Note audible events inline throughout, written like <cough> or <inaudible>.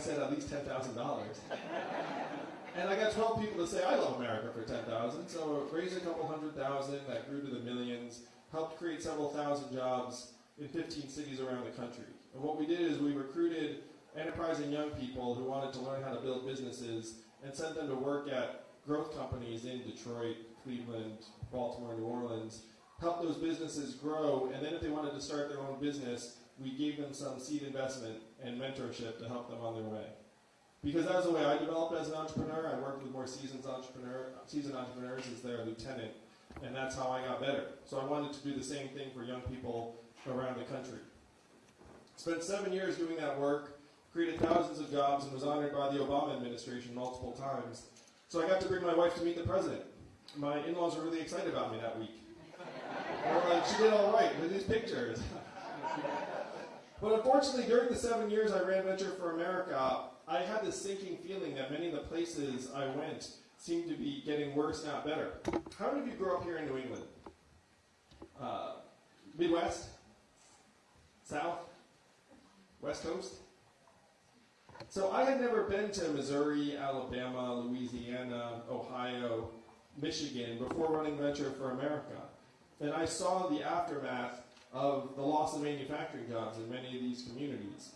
said at least $10,000. and I got 12 people to say, I love America for 10,000. So raised a couple hundred thousand, that grew to the millions, helped create several thousand jobs in 15 cities around the country. And what we did is we recruited enterprising young people who wanted to learn how to build businesses and sent them to work at growth companies in Detroit, Cleveland, Baltimore, New Orleans, helped those businesses grow, and then if they wanted to start their own business, we gave them some seed investment and mentorship to help them on their way. Because that was the way I developed as an entrepreneur. I worked with more seasoned, entrepreneur, seasoned entrepreneurs as their lieutenant, and that's how I got better. So I wanted to do the same thing for young people around the country. Spent seven years doing that work, created thousands of jobs, and was honored by the Obama administration multiple times. So I got to bring my wife to meet the president. My in-laws were really excited about me that week. They were like, she did all right with these pictures. <laughs> but unfortunately, during the seven years I ran Venture for America, I had this sinking feeling that many of the places I went seemed to be getting worse, not better. How many of you grew up here in New England? Uh, Midwest? South? West Coast? So I had never been to Missouri, Alabama, Louisiana, Ohio, Michigan before running Venture for America. And I saw the aftermath of the loss of manufacturing jobs in many of these communities.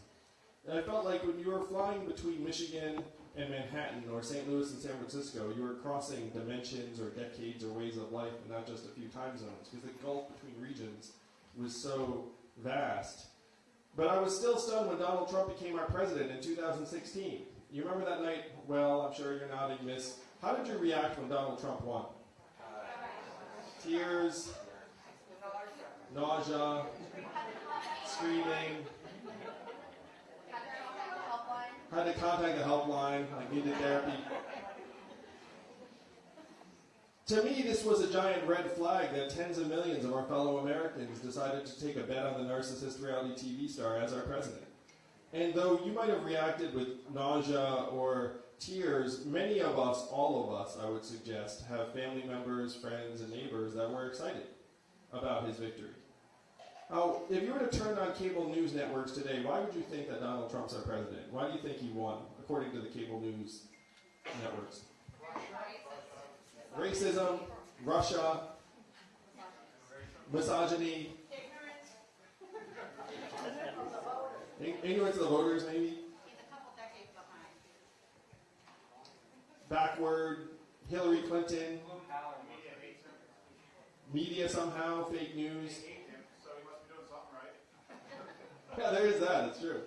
And I felt like when you were flying between Michigan and Manhattan or St. Louis and San Francisco, you were crossing dimensions or decades or ways of life and not just a few time zones because the gulf between regions was so vast. But I was still stunned when Donald Trump became our president in 2016. You remember that night? Well, I'm sure you're nodding, miss. How did you react when Donald Trump won? Uh, Tears, nausea, screaming. Had to contact the helpline. I needed therapy. To me, this was a giant red flag that tens of millions of our fellow Americans decided to take a bet on the narcissist reality TV star as our president. And though you might have reacted with nausea or tears, many of us, all of us, I would suggest, have family members, friends, and neighbors that were excited about his victory. Now, if you were to turn on cable news networks today, why would you think that Donald Trump's our president? Why do you think he won, according to the cable news networks? racism, Russia, misogyny, ignorance of the voters, maybe. Backward, Hillary Clinton, media somehow, fake news. Yeah, there is that. It's true.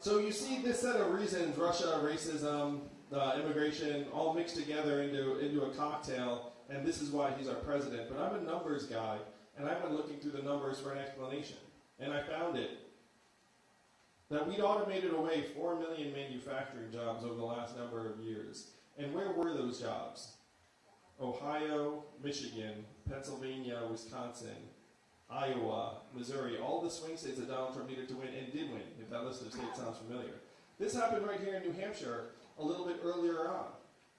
So you see this set of reasons: Russia, racism, uh, immigration, all mixed together into, into a cocktail, and this is why he's our president. But I'm a numbers guy, and I went looking through the numbers for an explanation, and I found it. That we'd automated away 4 million manufacturing jobs over the last number of years. And where were those jobs? Ohio, Michigan, Pennsylvania, Wisconsin, Iowa, Missouri, all the swing states that Donald Trump needed to win and did win, if that list of states sounds familiar. This happened right here in New Hampshire, a little bit earlier on.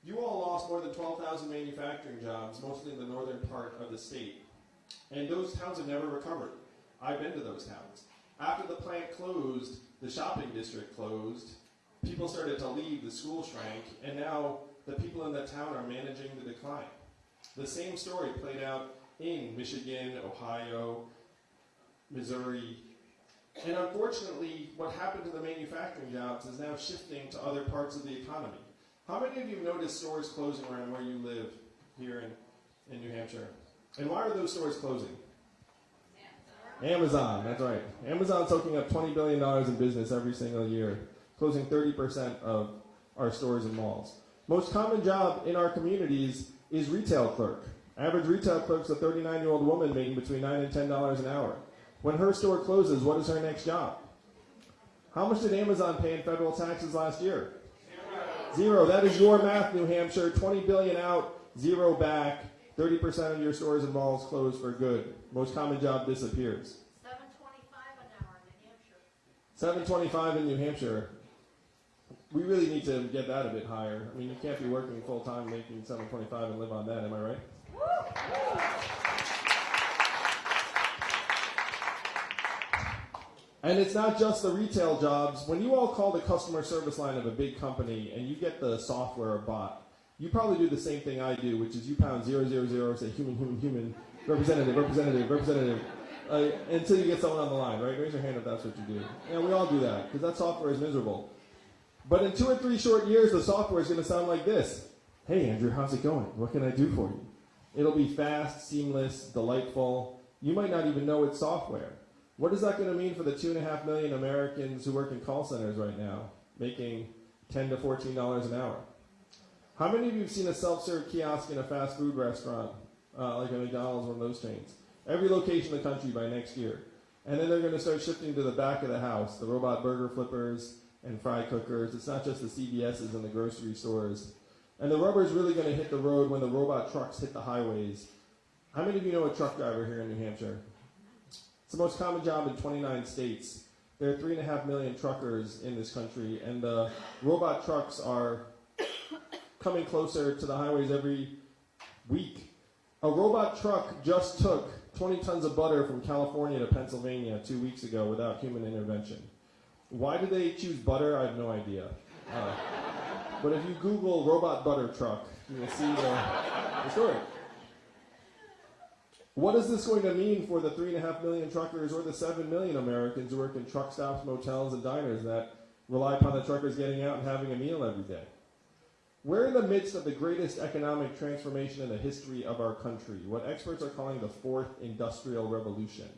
You all lost more than 12,000 manufacturing jobs, mostly in the northern part of the state. And those towns have never recovered. I've been to those towns. After the plant closed, the shopping district closed, people started to leave, the school shrank, and now the people in the town are managing the decline. The same story played out in Michigan, Ohio, Missouri, and unfortunately, what happened to the manufacturing jobs is now shifting to other parts of the economy. How many of you have noticed stores closing around where you live here in, in New Hampshire? And why are those stores closing? Amazon, that's right. Amazon's soaking up $20 billion in business every single year, closing 30% of our stores and malls. Most common job in our communities is retail clerk. Average retail clerk's a 39 year old woman making between 9 and $10 an hour. When her store closes, what is her next job? How much did Amazon pay in federal taxes last year? Zero. Zero. That is your math, New Hampshire. 20 billion out, zero back. 30% of your stores and malls closed for good. Most common job disappears. 725 an hour in New Hampshire. 725 in New Hampshire. We really need to get that a bit higher. I mean, you can't be working full time making 725 and live on that, am I right? And it's not just the retail jobs. When you all call the customer service line of a big company and you get the software bot, you probably do the same thing I do, which is you pound zero zero zero, say human, human, human, representative, representative, representative, uh, until you get someone on the line, right? Raise your hand if that's what you do. Yeah, we all do that because that software is miserable. But in two or three short years, the software is going to sound like this. Hey, Andrew, how's it going? What can I do for you? It'll be fast, seamless, delightful. You might not even know it's software. What is that going to mean for the two and a half million Americans who work in call centers right now, making ten to fourteen dollars an hour? How many of you have seen a self-serve kiosk in a fast food restaurant, uh, like a McDonald's, one of those chains? Every location in the country by next year, and then they're going to start shifting to the back of the house, the robot burger flippers and fry cookers. It's not just the CVS's and the grocery stores. And the rubber is really going to hit the road when the robot trucks hit the highways. How many of you know a truck driver here in New Hampshire? It's the most common job in 29 states. There are three and a half million truckers in this country, and the robot trucks are coming closer to the highways every week. A robot truck just took 20 tons of butter from California to Pennsylvania two weeks ago without human intervention. Why do they choose butter? I have no idea. Uh, but if you Google robot butter truck, you will see the, the story. What is this going to mean for the three and a half million truckers or the seven million Americans who work in truck stops, motels, and diners that rely upon the truckers getting out and having a meal every day? We're in the midst of the greatest economic transformation in the history of our country, what experts are calling the fourth industrial revolution.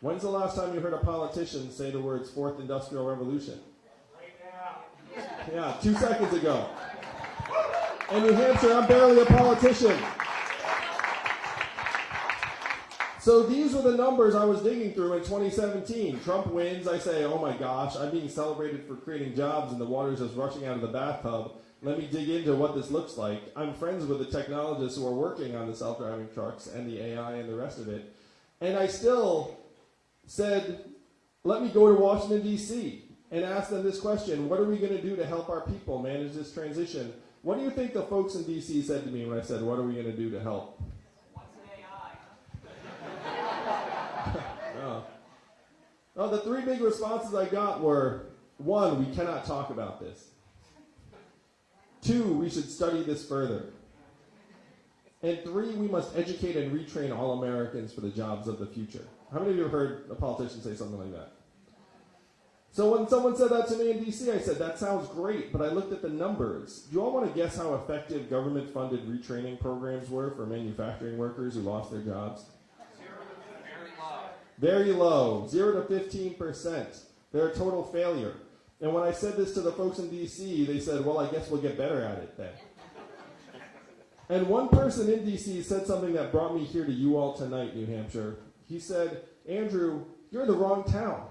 When's the last time you heard a politician say the words fourth industrial revolution? Yeah, two seconds ago. In New Hampshire, I'm barely a politician. So these were the numbers I was digging through in 2017. Trump wins. I say, oh my gosh, I'm being celebrated for creating jobs and the water's just rushing out of the bathtub. Let me dig into what this looks like. I'm friends with the technologists who are working on the self-driving trucks and the AI and the rest of it. And I still said, let me go to Washington, D.C. and ask them this question. What are we going to do to help our people manage this transition? What do you think the folks in D.C. said to me when I said, what are we going to do to help? What's <laughs> AI? Oh, the three big responses I got were one, we cannot talk about this. Two, we should study this further. And three, we must educate and retrain all Americans for the jobs of the future. How many of you have heard a politician say something like that? So when someone said that to me in DC, I said, that sounds great, but I looked at the numbers. Do you all want to guess how effective government funded retraining programs were for manufacturing workers who lost their jobs? Very low, 0 to 15%. They're a total failure. And when I said this to the folks in DC, they said, well, I guess we'll get better at it then. and one person in DC said something that brought me here to you all tonight, New Hampshire. He said, Andrew, you're in the wrong town.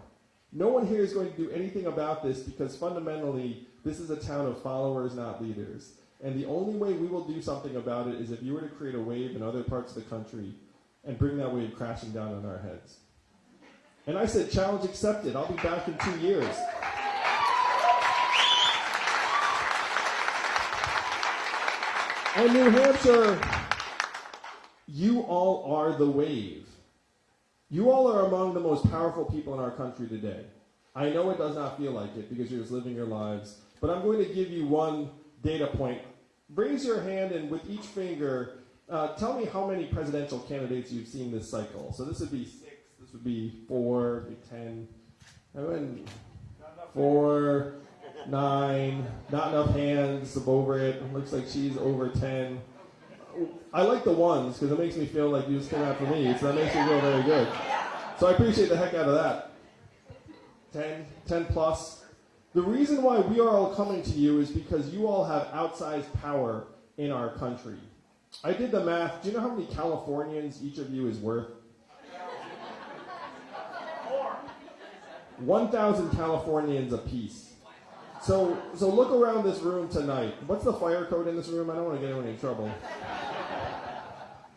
No one here is going to do anything about this because fundamentally, this is a town of followers, not leaders. And the only way we will do something about it is if you were to create a wave in other parts of the country and bring that wave crashing down on our heads. And I said, challenge accepted. I'll be back in two years. And New Hampshire, you all are the wave. You all are among the most powerful people in our country today. I know it does not feel like it because you're just living your lives, but I'm going to give you one data point. Raise your hand and with each finger, uh, tell me how many presidential candidates you've seen this cycle. So this would be six, this would be four, be nine, not enough hands over it. Looks like she's over ten. I like the ones because it makes me feel like you just came out for me, so that makes me feel very good. So I appreciate the heck out of that. 10, 10 plus. The reason why we are all coming to you is because you all have outsized power in our country. I did the math. Do you know how many Californians each of you is worth? 1,000 Californians apiece. So, so look around this room tonight. What's the fire code in this room? I don't want to get anyone in trouble.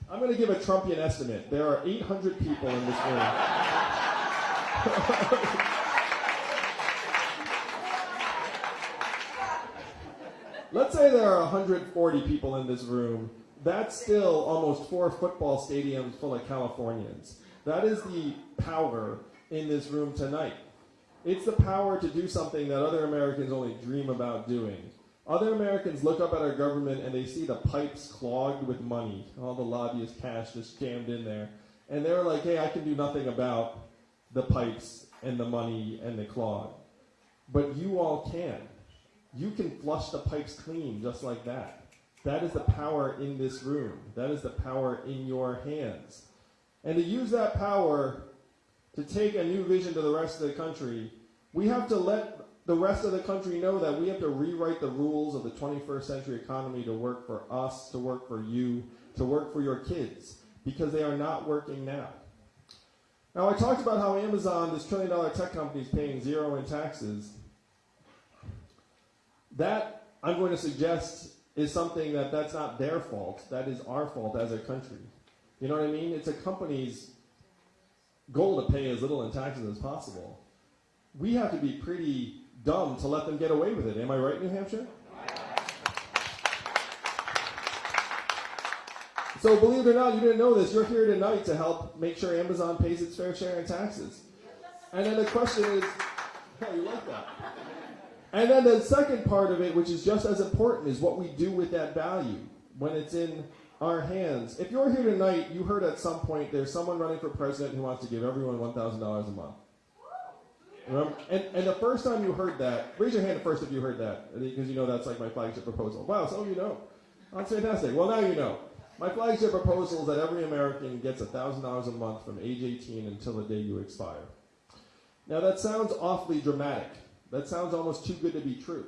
I'm going to give a Trumpian estimate. There are 800 people in this room. Let's say there are 140 people in this room. That's still almost four football stadiums full of Californians. That is the power in this room tonight. It's the power to do something that other Americans only dream about doing. Other Americans look up at our government and they see the pipes clogged with money, all the lobbyist cash just jammed in there. And they're like, hey, I can do nothing about the pipes and the money and the clog. But you all can. You can flush the pipes clean just like that. That is the power in this room. That is the power in your hands. And to use that power to take a new vision to the rest of the country, we have to let the rest of the country know that we have to rewrite the rules of the 21st century economy to work for us, to work for you, to work for your kids, because they are not working now. Now, I talked about how Amazon, this trillion dollar tech company, is paying zero in taxes. That, I'm going to suggest, is something that that's not their fault. That is our fault as a country. You know what I mean? It's a company's goal to pay as little in taxes as possible. We have to be pretty dumb to let them get away with it. Am I right, New Hampshire? So, believe it or not, you didn't know this. You're here tonight to help make sure Amazon pays its fair share in taxes. And then the question is, <laughs> how you like that? And then the second part of it, which is just as important, is what we do with that value when it's in our hands. If you're here tonight, you heard at some point there's someone running for president who wants to give everyone $1,000 a month. And, and the first time you heard that, raise your hand first if you heard that, because you know that's like my flagship proposal. Wow, so you know. That's fantastic. Well, now you know. My flagship proposal is that every American gets $1,000 a month from age 18 until the day you expire. Now, that sounds awfully dramatic. That sounds almost too good to be true.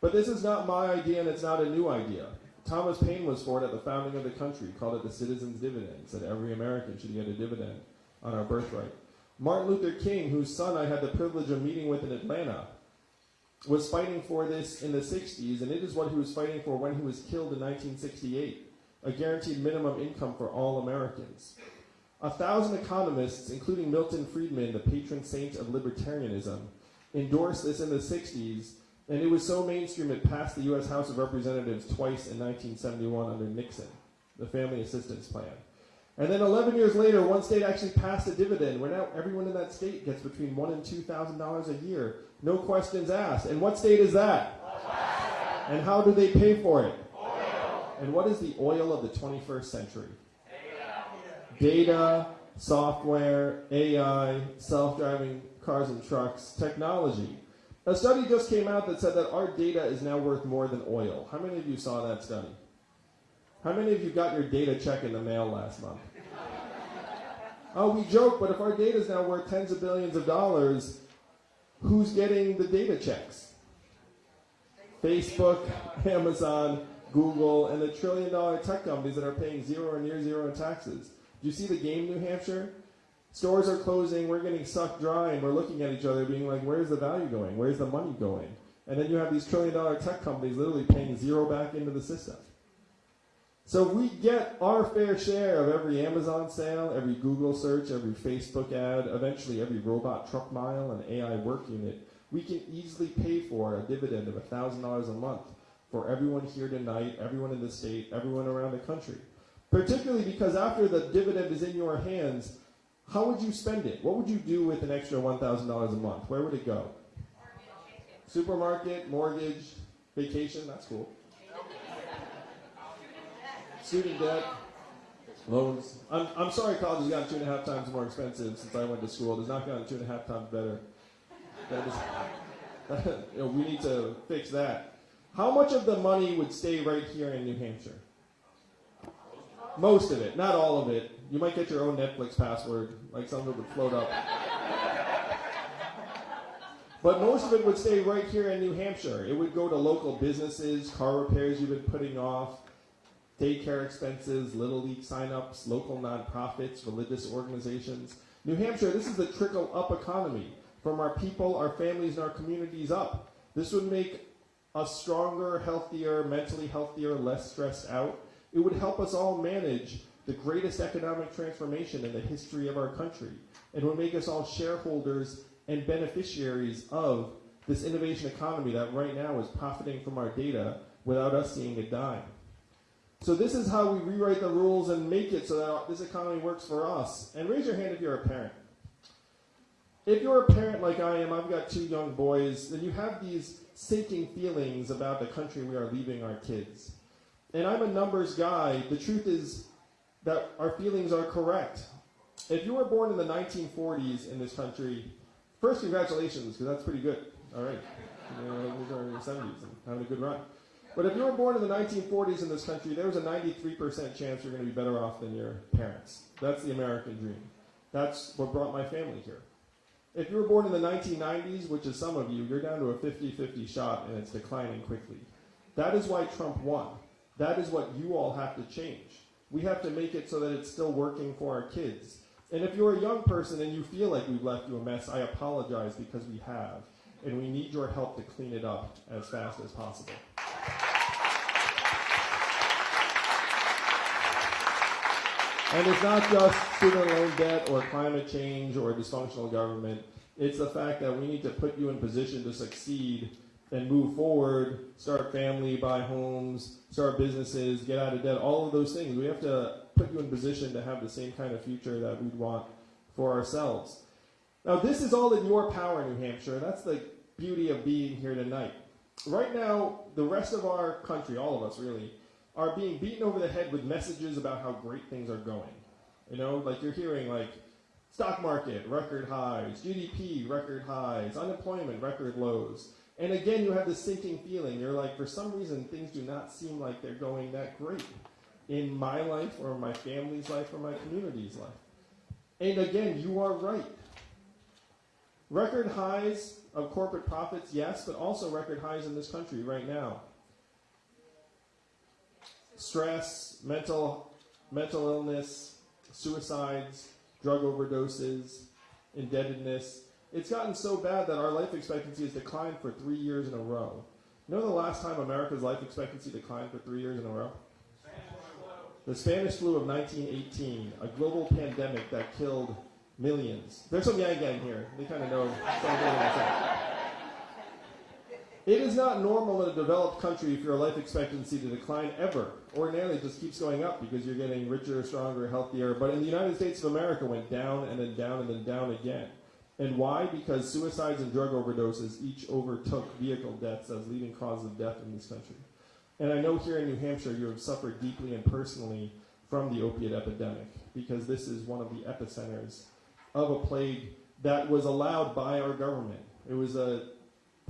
But this is not my idea and it's not a new idea. Thomas Paine was for it at the founding of the country, called it the citizen's dividend, said every American should get a dividend on our birthright. Martin Luther King, whose son I had the privilege of meeting with in Atlanta, was fighting for this in the 60s, and it is what he was fighting for when he was killed in 1968 a guaranteed minimum income for all Americans. A thousand economists, including Milton Friedman, the patron saint of libertarianism, endorsed this in the 60s, and it was so mainstream it passed the U.S. House of Representatives twice in 1971 under Nixon, the Family Assistance Plan. And then 11 years later, one state actually passed a dividend where now everyone in that state gets between one and two thousand dollars a year, no questions asked. And what state is that? And how do they pay for it? Oil. And what is the oil of the 21st century? Data, Data, software, AI, self-driving cars and trucks, technology. A study just came out that said that our data is now worth more than oil. How many of you saw that study? How many of you got your data check in the mail last month? Oh, we joke, but if our data is now worth tens of billions of dollars, who's getting the data checks? Facebook, <laughs> Amazon, Google, and the trillion dollar tech companies that are paying zero or near zero in taxes. Do you see the game, New Hampshire? Stores are closing, we're getting sucked dry, and we're looking at each other being like, where's the value going? Where's the money going? And then you have these trillion dollar tech companies literally paying zero back into the system. So we get our fair share of every Amazon sale, every Google search, every Facebook ad, eventually every robot truck mile and AI work unit. We can easily pay for a dividend of $1,000 a month for everyone here tonight, everyone in the state, everyone around the country. Particularly because after the dividend is in your hands, how would you spend it? What would you do with an extra $1,000 a month? Where would it go? Supermarket, mortgage, vacation, that's cool. Student debt, loans. I'm, I'm sorry college has gotten two and a half times more expensive since I went to school. It has not gotten two and a half times better. That is, <laughs> you know, we need to fix that. How much of the money would stay right here in New Hampshire? Most of it, not all of it. You might get your own Netflix password, like some of it would float up. But most of it would stay right here in New Hampshire. It would go to local businesses, car repairs you've been putting off, daycare expenses, Little League signups, local nonprofits, religious organizations. New Hampshire, this is the trickle up economy from our people, our families, and our communities up. This would make us stronger, healthier, mentally healthier, less stressed out. It would help us all manage the greatest economic transformation in the history of our country. It would make us all shareholders and beneficiaries of this innovation economy that right now is profiting from our data without us seeing a dime. So this is how we rewrite the rules and make it so that this economy works for us. And raise your hand if you're a parent. if you're a parent like I am, I've got two young boys, then you have these sinking feelings about the country we are leaving our kids. And I'm a numbers guy. The truth is that our feelings are correct. If you were born in the 1940s in this country, first, congratulations, because that's pretty good. All right. <laughs> You know, are in the 70s and having a good run. But if you were born in the 1940s in this country, there was a 93% chance you're going to be better off than your parents. That's the American dream. That's what brought my family here. If you were born in the 1990s, which is some of you, you're down to a 50 50 shot and it's declining quickly. That is why Trump won. That is what you all have to change. We have to make it so that it's still working for our kids. And if you're a young person and you feel like we've left you a mess, I apologize because we have. And we need your help to clean it up as fast as possible. And it's not just student loan debt or climate change or dysfunctional government. It's the fact that we need to put you in position to succeed and move forward, start family, buy homes, start businesses, get out of debt, all of those things. We have to put you in position to have the same kind of future that we'd want for ourselves. Now, this is all in your power, New Hampshire. That's the beauty of being here tonight. Right now, the rest of our country, all of us really, are being beaten over the head with messages about how great things are going. You know, like you're hearing like stock market record highs, GDP record highs, unemployment record lows. And again, you have this sinking feeling. You're like, for some reason, things do not seem like they're going that great in my life or my family's life or my community's life. And again, you are right. Record highs of corporate profits, yes, but also record highs in this country right now stress, mental, mental illness, suicides, drug overdoses, indebtedness. It's gotten so bad that our life expectancy has declined for three years in a row. You know the last time America's life expectancy declined for three years in a row? The Spanish flu of 1918, a global pandemic that killed millions. There's some Yang Gang here. They kind of know. It is not normal in a developed country for your life expectancy to decline ever. Ordinarily, it just keeps going up because you're getting richer, stronger, healthier. But in the United States of America, went down and then down and then down again. And why? Because suicides and drug overdoses each overtook vehicle deaths as leading causes of death in this country. And I know here in New Hampshire, you have suffered deeply and personally from the opiate epidemic because this is one of the epicenters of a plague that was allowed by our government. It was a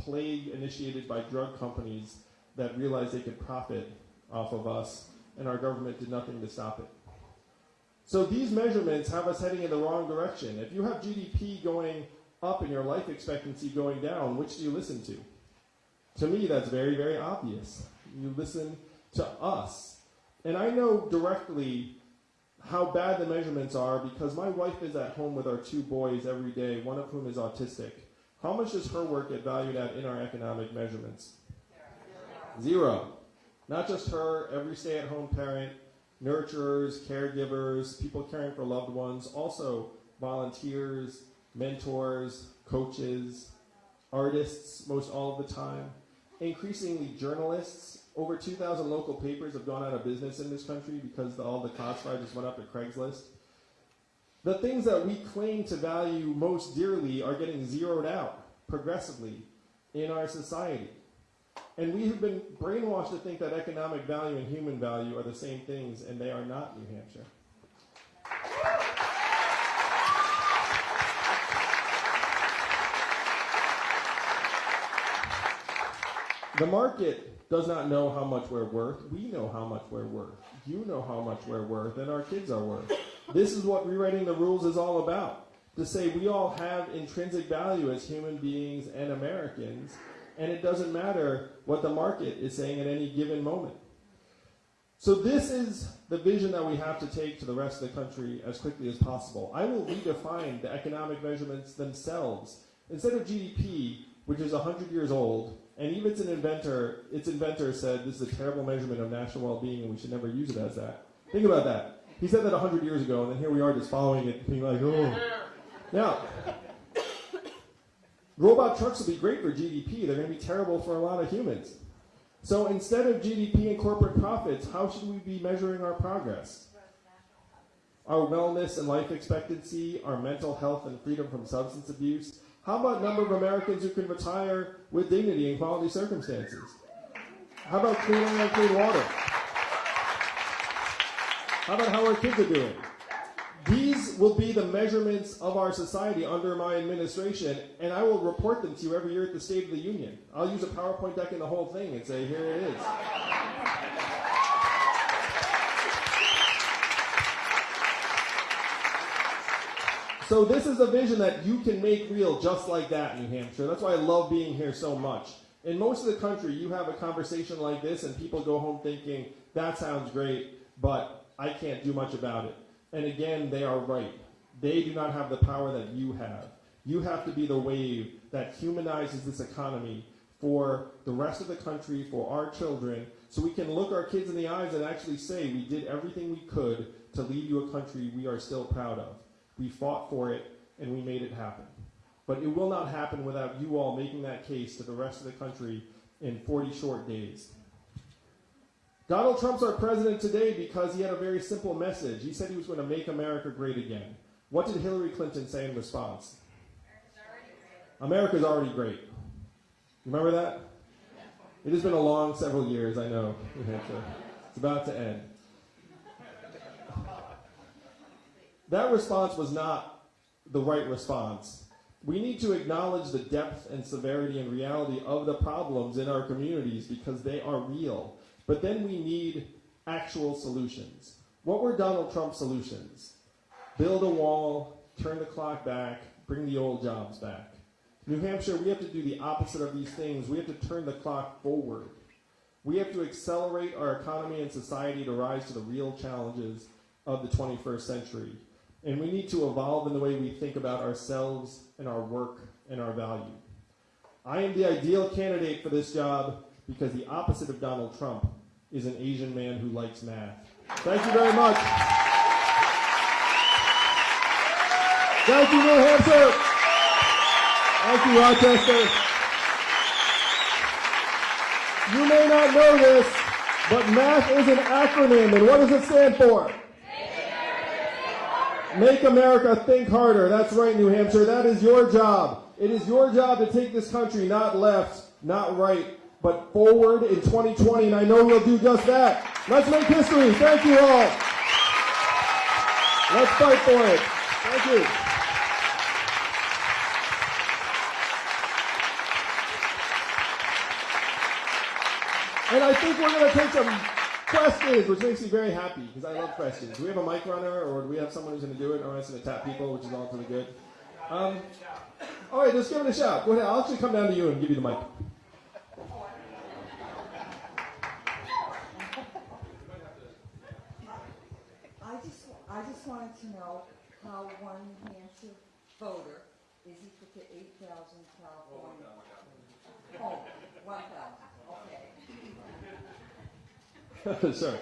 plague initiated by drug companies that realized they could profit off of us, and our government did nothing to stop it. So these measurements have us heading in the wrong direction. If you have GDP going up and your life expectancy going down, which do you listen to? To me, that's very, very obvious. You listen to us. And I know directly how bad the measurements are because my wife is at home with our two boys every day, one of whom is autistic. How much does her work get valued at in our economic measurements? Zero. Not just her, every stay at home parent, nurturers, caregivers, people caring for loved ones, also volunteers, mentors, coaches, artists, most all of the time, increasingly journalists. Over 2,000 local papers have gone out of business in this country because the, all the classified just went up to Craigslist. The things that we claim to value most dearly are getting zeroed out progressively in our society. And we have been brainwashed to think that economic value and human value are the same things, and they are not, New Hampshire. The market does not know how much we're worth. We know how much we're worth. You know how much we're worth, and our kids are worth. This is what rewriting the rules is all about. To say we all have intrinsic value as human beings and Americans, and it doesn't matter what the market is saying at any given moment. So, this is the vision that we have to take to the rest of the country as quickly as possible. I will redefine the economic measurements themselves. Instead of GDP, which is 100 years old, and even its, inventor, its inventor said this is a terrible measurement of national well being and we should never use it as that. Think about that. He said that 100 years ago, and then here we are just following it, being like, oh. Now, robot trucks will be great for GDP. They're going to be terrible for a lot of humans. So instead of GDP and corporate profits, how should we be measuring our progress? our wellness and life expectancy, our mental health and freedom from substance abuse? How about number of Americans who can retire with dignity and quality circumstances? How about clean air and clean water? How about how our kids are doing? These will be the measurements of our society under my administration, and I will report them to you every year at the State of the Union. I'll use a PowerPoint deck in the whole thing and say, here it is. So this is a vision that you can make real just like that, New Hampshire. That's why I love being here so much. In most of the country, you have a conversation like this and people go home thinking, that sounds great, but I can't do much about it. And again, they are right. They do not have the power that you have. You have to be the wave that humanizes this economy for the rest of the country, for our children, so we can look our kids in the eyes and actually say, we did everything we could to leave you a country we are still proud of. We fought for it and we made it happen. But it will not happen without you all making that case to the rest of the country in 40 short days. Donald Trump's our president today because he had a very simple message. He said he was going to make America great again. What did Hillary Clinton say in response? America's already great. Remember that? It has been a long several years, I know, It's about to end. That response was not the right response. We need to acknowledge the depth and severity and reality of the problems in our communities because they are real. But then we need actual solutions. What were Donald Trump's solutions? Build a wall, turn the clock back, bring the old jobs back. New Hampshire, we have to do the opposite of these things. We have to turn the clock forward. We have to accelerate our economy and society to rise to the real challenges of the 21st century. And we need to evolve in the way we think about ourselves and our work and our value. I am the ideal candidate for this job because the opposite of Donald Trump is an Asian man who likes math. Thank you very much. Thank you, New Hampshire. Thank you, Rochester. You may not know this, but math is an acronym, and what does it stand for? Make America think harder. That's right, New Hampshire. That is your job. It is your job to take this country not left, not right, but forward in 2020, and I know you'll do just that. Let's make history. Thank you all. Let's fight for it. Thank you. And I think we're going to take some questions, which makes me very happy because I love questions. Do we have a mic runner, or do we have someone who's going to do it, or am I just going to tap people, which is all to the good? Um, all right, let's give it a shot. Go ahead. I'll actually come down to you and give you the mic. I just wanted to know how one New Hampshire voter is equal to eight thousand California. Oh, one thousand, okay. sure.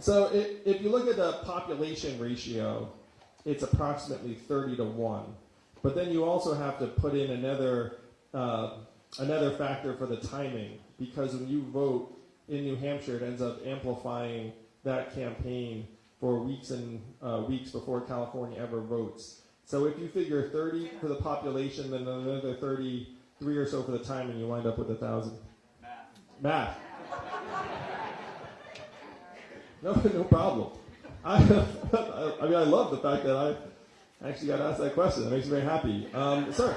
So if, if you look at the population ratio, it's approximately 30 to 1. But then you also have to put in another, uh, another factor for the timing, because when you vote in New Hampshire, it ends up amplifying that campaign for weeks and uh, weeks before California ever votes. So if you figure 30 for the population, then another 33 or so for the time, and you wind up with a thousand. Math. <laughs> No, no problem. <laughs> I, <laughs> I mean, I love the fact that I actually got asked that question. That makes me very happy. Um, sir.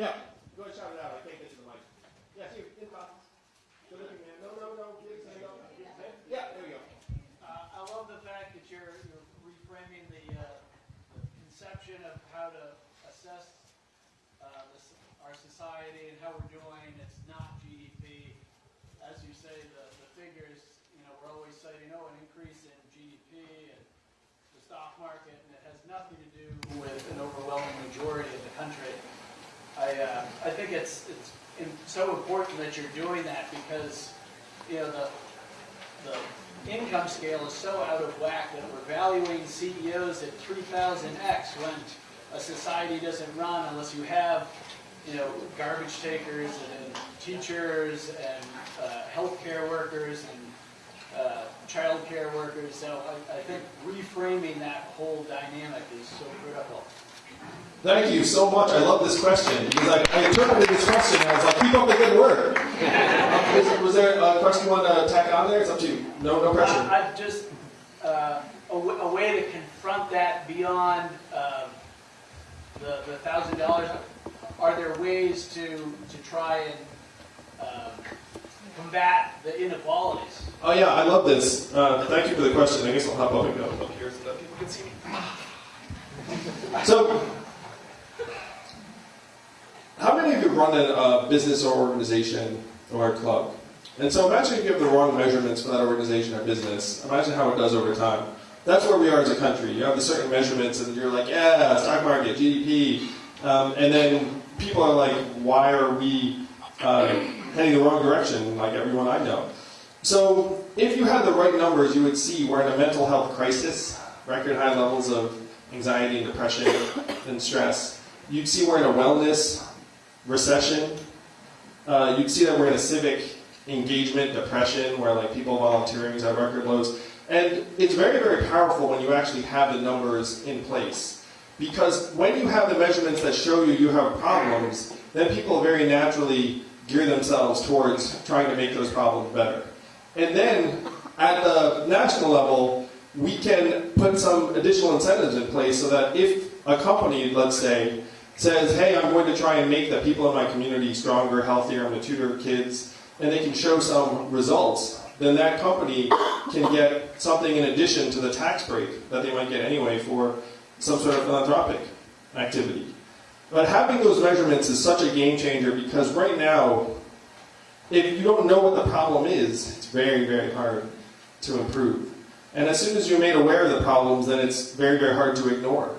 Yeah. Go ahead, shout it out. I can't get to the mic. Yes, you. In box. Good looking man. No, no, no. Get his hand up. Yeah, there you go. Uh, I love the fact that you're, you're reframing the, uh, the conception of how to assess uh, this, our society and how we're doing. It's not GDP. As you say, the, the figures, you know, we're always citing, oh, an increase in GDP and the stock market, and it has nothing to do with an overwhelming majority of the country. I, uh, I think it's, it's so important that you're doing that because, you know, the, the income scale is so out of whack that we're valuing CEOs at 3,000x when a society doesn't run unless you have, you know, garbage takers and teachers and uh, healthcare workers and uh, child care workers, so I, I think reframing that whole dynamic is so critical. Thank you so much. I love this question because I, I interpreted this question as like, keep up the good work. Was, was there a question you want to tack on there? It's up to you. No, no pressure. I, I just, uh, a, w- a way to confront that beyond, uh, the, the thousand dollars, are there ways to, to try and, um, combat the inequalities? Oh yeah, I love this. Uh, thank you for the question. I guess I'll hop up and go up here so that people can see me. So, how many of you run a uh, business or organization or a club? And so imagine if you have the wrong measurements for that organization or business. Imagine how it does over time. That's where we are as a country. You have the certain measurements, and you're like, yeah, stock market, GDP, um, and then people are like, why are we uh, heading the wrong direction? Like everyone I know. So if you had the right numbers, you would see we're in a mental health crisis, record high levels of anxiety and depression and stress. You'd see we're in a wellness recession. Uh, you'd see that we're in a civic engagement depression, where like people volunteering is at record lows. And it's very, very powerful when you actually have the numbers in place. Because when you have the measurements that show you you have problems, then people very naturally gear themselves towards trying to make those problems better. And then at the national level, we can put some additional incentives in place so that if a company, let's say, says, hey, I'm going to try and make the people in my community stronger, healthier, I'm going to tutor kids, and they can show some results, then that company can get something in addition to the tax break that they might get anyway for some sort of philanthropic activity. But having those measurements is such a game changer because right now, if you don't know what the problem is, it's very, very hard to improve. And as soon as you're made aware of the problems, then it's very, very hard to ignore.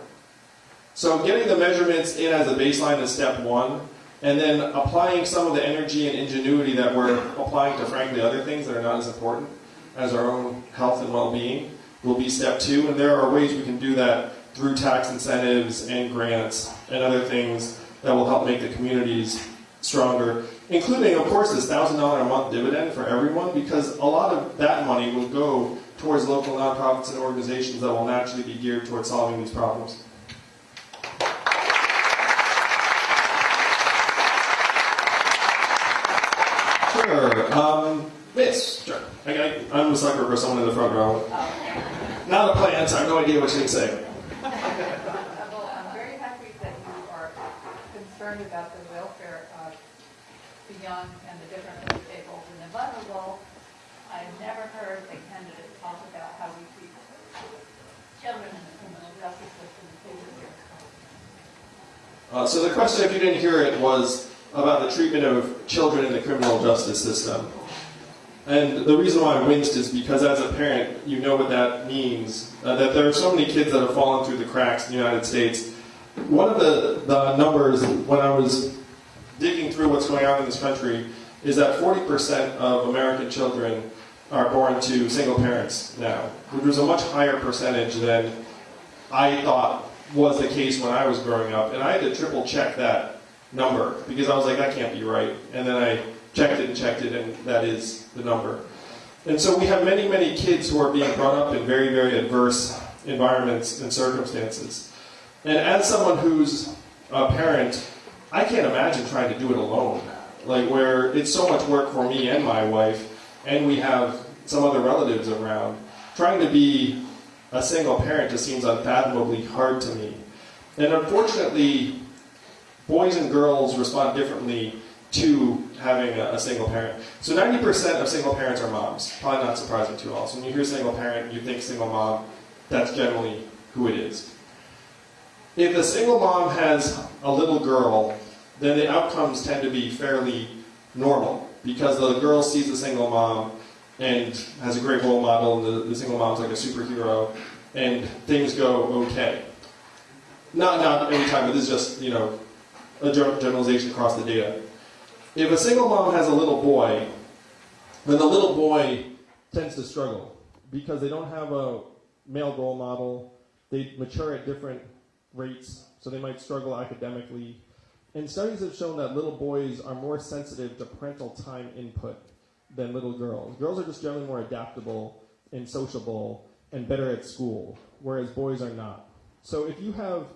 So getting the measurements in as a baseline is step one, and then applying some of the energy and ingenuity that we're applying to, frankly, other things that are not as important as our own health and well-being will be step two. And there are ways we can do that through tax incentives and grants and other things that will help make the communities stronger, including, of course, this $1,000 a month dividend for everyone, because a lot of that money will go towards local nonprofits and organizations that will naturally be geared towards solving these problems. Sure. Um, Miss, sure. I, I, I'm a sucker for someone in the front row. Not a plant, I have no idea what she'd say. Well, I'm very happy that you are concerned about the welfare of the young and the differently disabled and the vulnerable. I've never heard a candidate talk about how we treat children in the criminal justice system. Uh, so the question, if you didn't hear it, was about the treatment of children in the criminal justice system. And the reason why I winced is because as a parent, you know what that means. Uh, that there are so many kids that have fallen through the cracks in the United States. One of the, the numbers when I was digging through what's going on in this country is that 40% of American children are born to single parents now, which was a much higher percentage than I thought was the case when I was growing up. And I had to triple check that number because I was like, that can't be right. And then I checked it and checked it, and that is the number. And so we have many, many kids who are being brought up in very, very adverse environments and circumstances. And as someone who's a parent, I can't imagine trying to do it alone. Like where it's so much work for me and my wife, and we have some other relatives around. Trying to be a single parent just seems unfathomably hard to me. And unfortunately, boys and girls respond differently to having a, a single parent. So 90% of single parents are moms. Probably not surprising to all. So when you hear single parent, you think single mom, that's generally who it is. If a single mom has a little girl, then the outcomes tend to be fairly normal because the girl sees the single mom and has a great role model, and the, the single mom's like a superhero, and things go okay. Not not every time, but this is just you know a generalization across the data. If a single mom has a little boy, then the little boy tends to struggle because they don't have a male role model. They mature at different rates, so they might struggle academically. And studies have shown that little boys are more sensitive to parental time input than little girls. Girls are just generally more adaptable and sociable and better at school, whereas boys are not. So if you have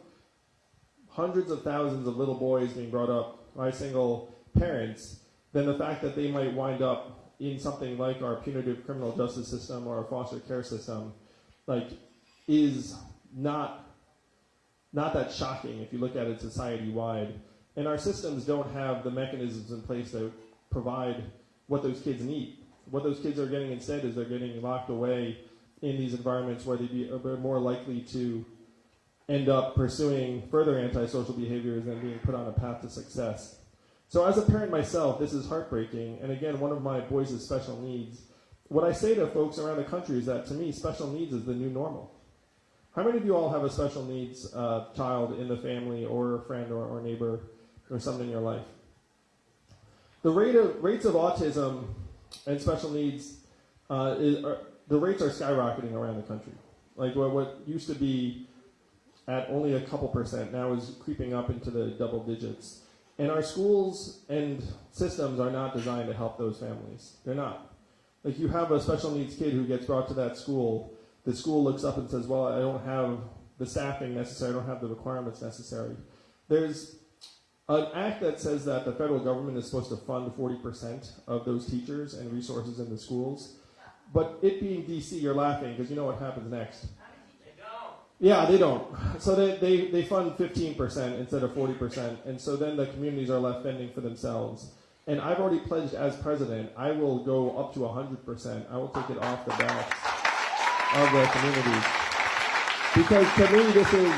hundreds of thousands of little boys being brought up by single parents, then the fact that they might wind up in something like our punitive criminal justice system or our foster care system, like, is not not that shocking if you look at it society wide. And our systems don't have the mechanisms in place to provide what those kids need. What those kids are getting instead is they're getting locked away in these environments where they'd be uh, are more likely to end up pursuing further antisocial behaviors than being put on a path to success. So, as a parent myself, this is heartbreaking. And again, one of my boys special needs. What I say to folks around the country is that to me, special needs is the new normal. How many of you all have a special needs uh, child in the family, or a friend, or, or neighbor, or something in your life? The rate of rates of autism and special needs, uh, is, are, the rates are skyrocketing around the country. Like what, what used to be at only a couple percent now is creeping up into the double digits. And our schools and systems are not designed to help those families. They're not. Like you have a special needs kid who gets brought to that school, the school looks up and says, Well, I don't have the staffing necessary, I don't have the requirements necessary. There's an act that says that the federal government is supposed to fund 40% of those teachers and resources in the schools. But it being DC, you're laughing because you know what happens next. They don't. Yeah, they don't. So they, they, they fund 15% instead of 40%. And so then the communities are left fending for themselves. And I've already pledged as president, I will go up to 100%. I will take it off the backs of the communities. Because to me, this is,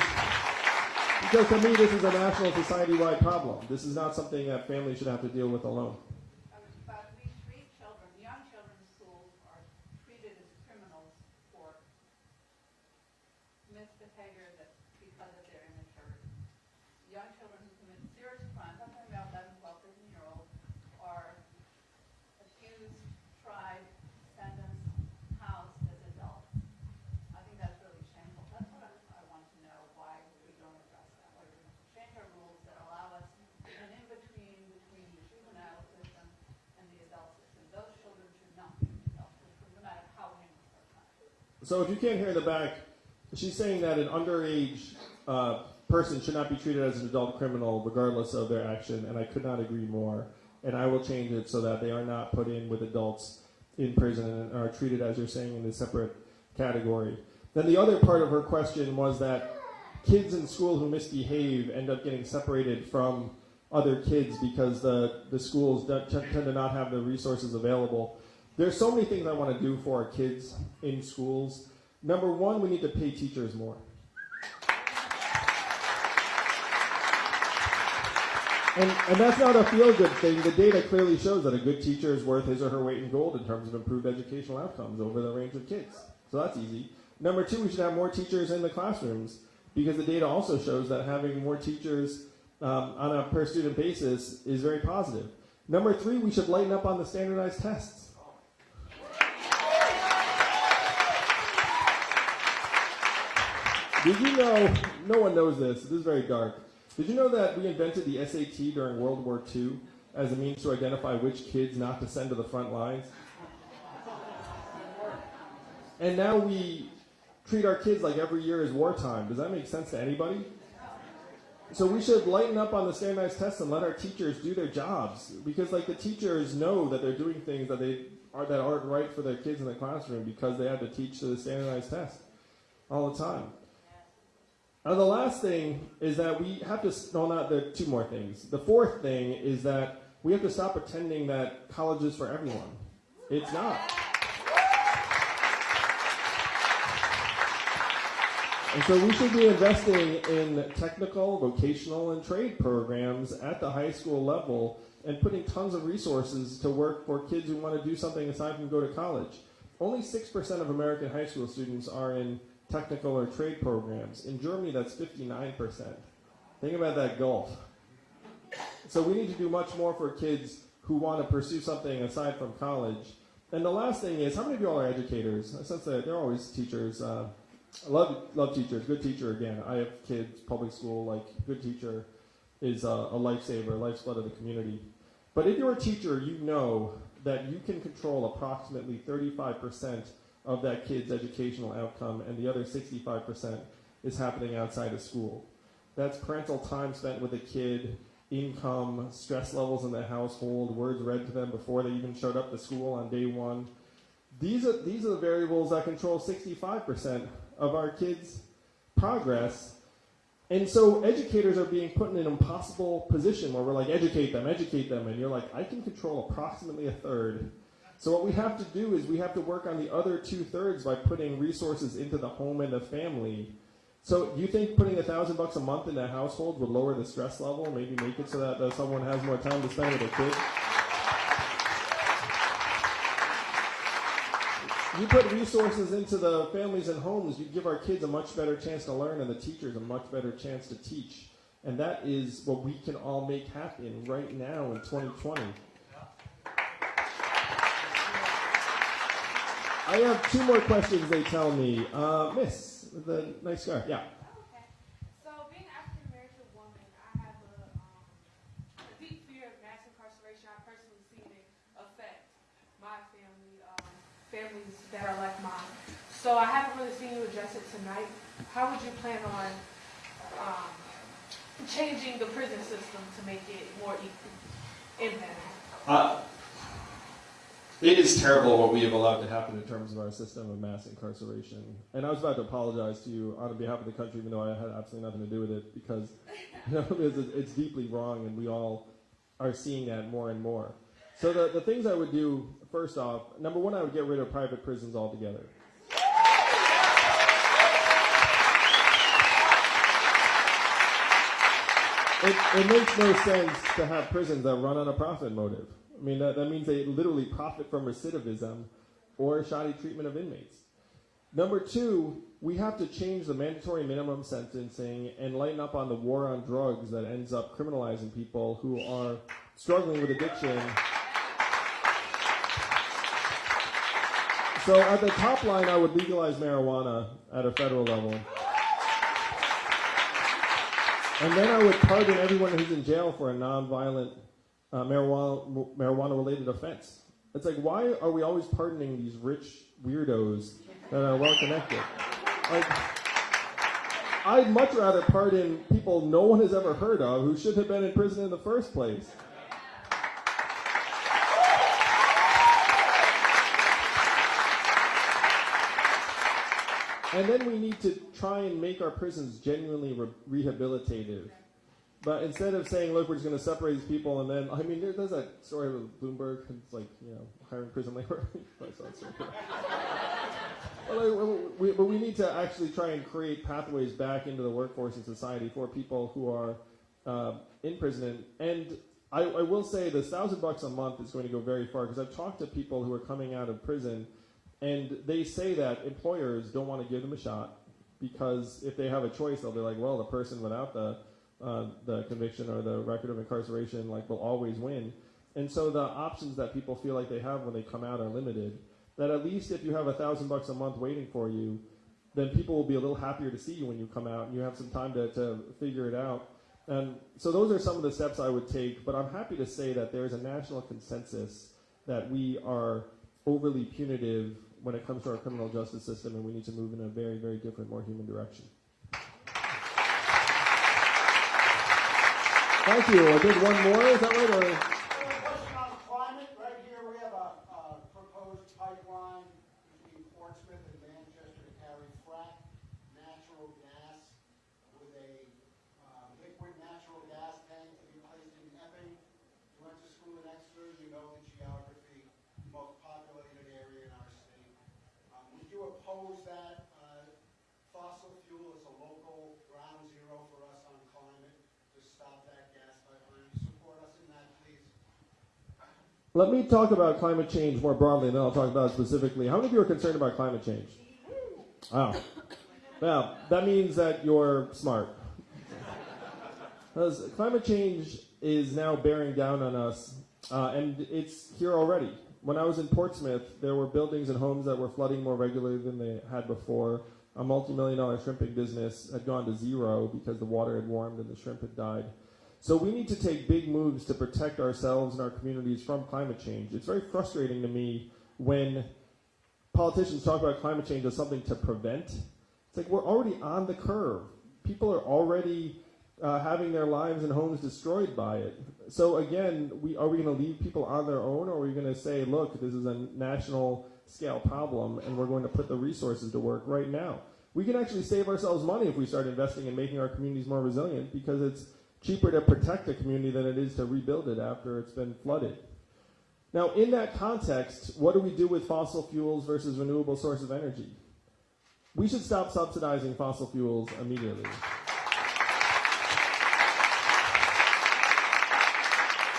because to me, this is a national society-wide problem. This is not something that families should have to deal with alone. About at least children, young children's schools are treated as criminals for misbehavior that's because of their immaturity. Young children who commit serious crimes, I'm talking about 11, 12, 13 year olds, are accused, tried, sentenced, housed as adults. I think that's really shameful. That's what I, I want to know, why we don't address that. Why we don't change our rules that allow us an in-between between the juvenile system and the adult system. Those children should not be in the adult system, no matter how heinous their crime. So if you can't hear in the back, she's saying that an underage uh, person should not be treated as an adult criminal regardless of their action, and I could not agree more. And I will change it so that they are not put in with adults in prison and are treated, as you're saying, in a separate category. Then the other part of her question was that kids in school who misbehave end up getting separated from other kids because the, the schools tend to not have the resources available. There's so many things I want to do for our kids in schools. Number one, we need to pay teachers more. And, and that's not a feel good thing. The data clearly shows that a good teacher is worth his or her weight in gold in terms of improved educational outcomes over the range of kids. So that's easy. Number two, we should have more teachers in the classrooms because the data also shows that having more teachers um, on a per student basis is very positive. Number three, we should lighten up on the standardized tests. Did you know, no one knows this, this is very dark. Did you know that we invented the SAT during World War II as a means to identify which kids not to send to the front lines? And now we treat our kids like every year is wartime. Does that make sense to anybody? So we should lighten up on the standardized tests and let our teachers do their jobs because like the teachers know that they're doing things that they are that aren't right for their kids in the classroom because they have to teach to the standardized test all the time. And the last thing is that we have to, no, not the two more things. The fourth thing is that we have to stop pretending that college is for everyone. It's not. And so we should be investing in technical, vocational, and trade programs at the high school level and putting tons of resources to work for kids who want to do something aside from go to college. Only 6% of American high school students are in technical or trade programs. In Germany, that's 59%. Think about that gulf. So we need to do much more for kids who want to pursue something aside from college. And the last thing is, how many of you all are educators? Since they're, they're always teachers. Uh, love, love teachers. Good teacher, again. I have kids, public school, like, good teacher is a, a lifesaver, lifeblood of the community. But if you're a teacher, you know that you can control approximately 35% of that kid's educational outcome, and the other 65% is happening outside of school. That's parental time spent with a kid, income, stress levels in the household, words read to them before they even showed up to school on day one. These are, these are the variables that control 65% of our kids' progress. And so educators are being put in an impossible position where we're like, educate them, educate them. And you're like, I can control approximately a third. So what we have to do is we have to work on the other two thirds by putting resources into the home and the family. So do you think putting a thousand bucks a month in a household would lower the stress level, maybe make it so that uh, someone has more time to spend with their kids? You put resources into the families and homes, you give our kids a much better chance to learn and the teachers a much better chance to teach. And that is what we can all make happen right now in 2020. I have two more questions, they tell me. Uh, miss, with the nice scar. Yeah. Okay. So, being an African woman, I have a, um, deep fear of mass incarceration. I personally seen it affect my family, um, families that are like mine. So, I haven't really seen you address it tonight. How would you plan on um, changing the prison system to make it more equal impact? Uh, it is terrible what we have allowed to happen in terms of our system of mass incarceration. And I was about to apologize to you on behalf of the country, even though I had absolutely nothing to do with it, because <laughs> you know, it's, it's deeply wrong, and we all are seeing that more and more. So the, the things I would do, first off, number one, I would get rid of private prisons altogether. It, it makes no sense to have prisons that run on a profit motive. I mean, that, that means they literally profit from recidivism or shoddy treatment of inmates. Number two, we have to change the mandatory minimum sentencing and lighten up on the war on drugs that ends up criminalizing people who are struggling with addiction. So at the top line, I would legalize marijuana at a federal level. And then I would pardon everyone who's in jail for a nonviolent uh, marijuana marijuana related offense. It's like why are we always pardoning these rich weirdos that are well connected? Like I'd much rather pardon people no one has ever heard of who should have been in prison in the first place. And then we need to try and make our prisons genuinely re- rehabilitative. But instead of saying, look, we're just going to separate these people, and then, I mean, there, there's that story with Bloomberg, it's like, you know, hiring prison labor. <laughs> Like, we, but we need to actually try and create pathways back into the workforce and society for people who are uh, in prison. And I, I will say this thousand bucks a month is going to go very far because I've talked to people who are coming out of prison, and they say that employers don't want to give them a shot because if they have a choice, they'll be like, well, the person without the uh, the conviction or the record of incarceration like will always win. And so the options that people feel like they have when they come out are limited. That at least if you have a thousand bucks a month waiting for you, then people will be a little happier to see you when you come out and you have some time to, to figure it out. And so those are some of the steps I would take, but I'm happy to say that there's a national consensus that we are overly punitive when it comes to our criminal justice system and we need to move in a very, very different, more human direction. Thank you. I did one more. Is that right? Or question on climate, right here, we have a, uh proposed pipeline between Portsmouth and Manchester to carry frac natural gas with a, uh, liquid natural gas tank to be placed in Epping. You went to school in Exeter, you know the geography, most populated area in our state. Um, would you oppose that, uh, fossil fuel as a local ground zero for us on climate to stop that gas pipeline? You support us in that, please? Let me talk about climate change more broadly, and then I'll talk about it specifically. How many of you are concerned about climate change? Wow. Now, that means that you're smart. Because climate change is now bearing down on us, uh, and it's here already. When I was in Portsmouth, there were buildings and homes that were flooding more regularly than they had before. A multi million dollar shrimping business had gone to zero because the water had warmed and the shrimp had died. So we need to take big moves to protect ourselves and our communities from climate change. It's very frustrating to me when politicians talk about climate change as something to prevent. It's like we're already on the curve. People are already uh, having their lives and homes destroyed by it. So again, we are we going to leave people on their own, or are we going to say, look, this is a national scale problem, and we're going to put the resources to work right now? We can actually save ourselves money if we start investing in making our communities more resilient because it's cheaper to protect a community than it is to rebuild it after it's been flooded. Now, in that context, what do we do with fossil fuels versus renewable sources of energy? We should stop subsidizing fossil fuels immediately.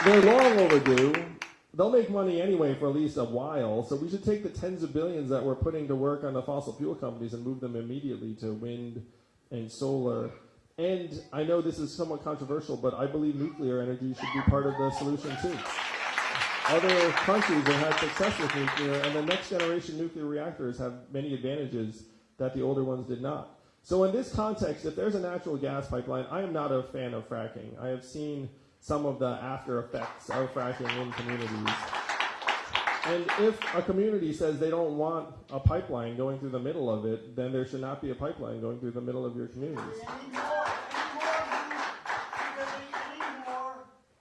They're long overdue. They'll make money anyway for at least a while, so we should take the tens of billions that we're putting to work on the fossil fuel companies and move them immediately to wind and solar. And I know this is somewhat controversial, but I believe nuclear energy should be part of the solution too. Other countries have had success with nuclear, and the next generation nuclear reactors have many advantages that the older ones did not. So, in this context, if there's a natural gas pipeline, I am not a fan of fracking. I have seen some of the after effects of fracking in communities. And if a community says they don't want a pipeline going through the middle of it, then there should not be a pipeline going through the middle of your communities. Any more, any more, any, any more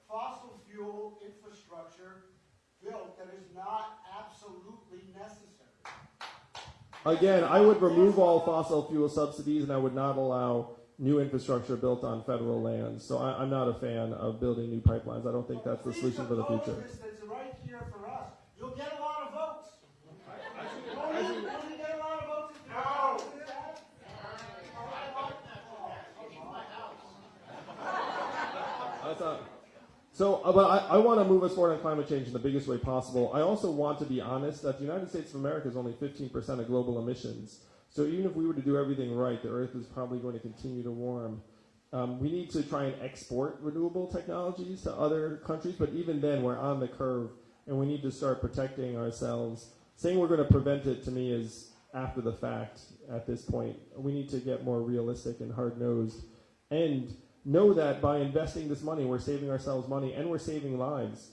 fossil fuel infrastructure built that is not absolutely necessary? Again, I would remove all fossil fuel subsidies and I would not allow new infrastructure built on federal lands. So I, I'm not a fan of building new pipelines. I don't think that's the solution for the future. propose this that's right here for us. You'll get a lot of votes. Won't you, won't you get a lot of votes if you no. do that? I thought. So, uh, but I, I want to move us forward on climate change in the biggest way possible. I also want to be honest that the United States of America is only 15% of global emissions. So even if we were to do everything right, the Earth is probably going to continue to warm. Um, we need to try and export renewable technologies to other countries, but even then, we're on the curve, and we need to start protecting ourselves. Saying we're going to prevent it to me is after the fact at this point. We need to get more realistic and hard nosed and know that by investing this money, we're saving ourselves money and we're saving lives.